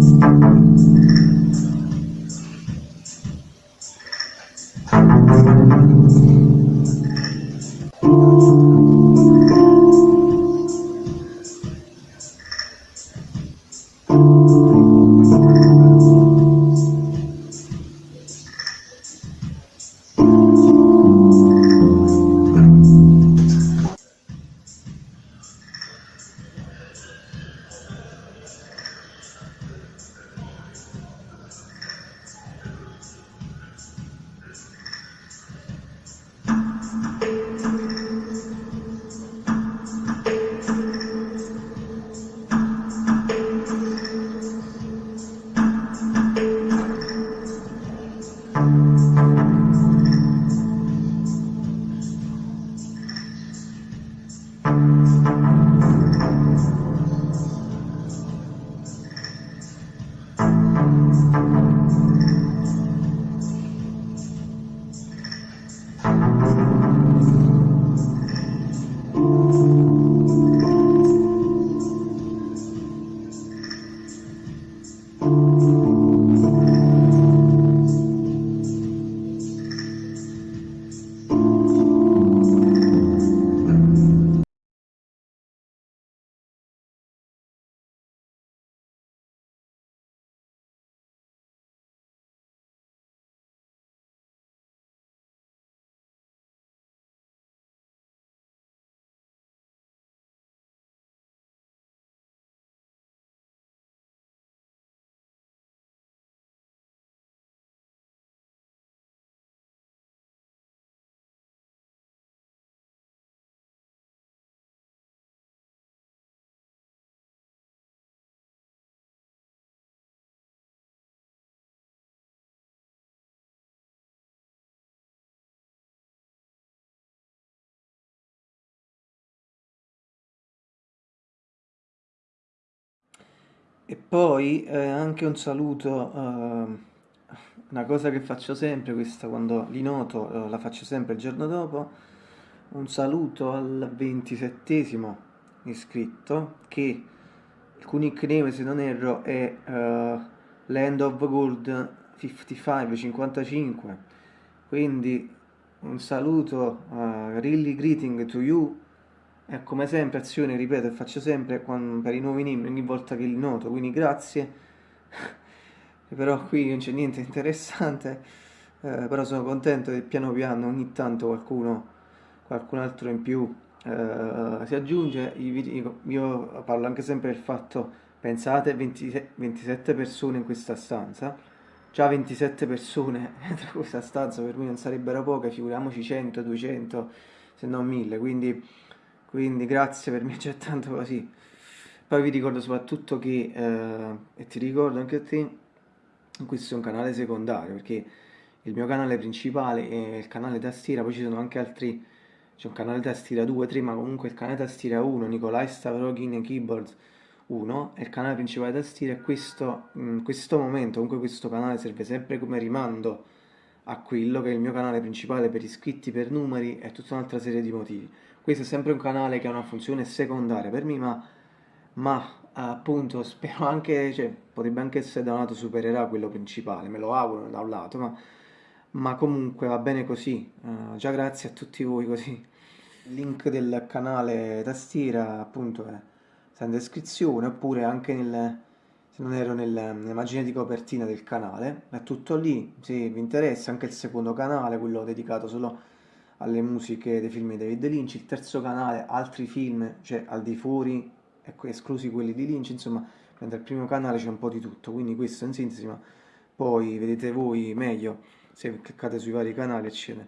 何? E poi eh, anche un saluto, eh, una cosa che faccio sempre, questa quando li noto, eh, la faccio sempre il giorno dopo, un saluto al ventisettesimo iscritto che il cui nickname se non erro è eh, Land of Gold 55, 55, quindi un saluto, uh, really greeting to you e come sempre azione, ripeto e faccio sempre quando, per i nuovi nemi ogni volta che li noto, quindi grazie. però qui non c'è niente interessante, eh, però sono contento che piano piano ogni tanto qualcuno, qualcun altro in più eh, si aggiunge. Io, io parlo anche sempre del fatto, pensate 20, 27 persone in questa stanza, già 27 persone dentro questa stanza per me non sarebbero poche, figuriamoci 100, 200, se non 1000, quindi quindi grazie per me c'è tanto così poi vi ricordo soprattutto che eh, e ti ricordo anche a te questo è un canale secondario perché il mio canale principale è il canale tastiera poi ci sono anche altri c'è un canale tastiera 2, 3 ma comunque il canale tastiera 1 Nicolai Stavrogin Keyboard 1 è il canale principale tastiera e questo, in questo momento comunque questo canale serve sempre come rimando a quello che è il mio canale principale per iscritti, per numeri e tutta un'altra serie di motivi questo è sempre un canale che ha una funzione secondaria per me, ma, ma appunto spero anche, cioè, potrebbe anche essere da un lato supererà quello principale, me lo auguro da un lato, ma, ma comunque va bene così, uh, già grazie a tutti voi così. Il link del canale tastiera appunto è in descrizione oppure anche nel, non ero nel, nell'immagine di copertina del canale, è tutto lì, se vi interessa, anche il secondo canale, quello dedicato solo alle musiche dei film di David Lynch, il terzo canale altri film, cioè al di fuori, ecco, esclusi quelli di Lynch, insomma, mentre al primo canale c'è un po' di tutto, quindi questo in sintesi, ma poi vedete voi meglio se cliccate sui vari canali, eccetera.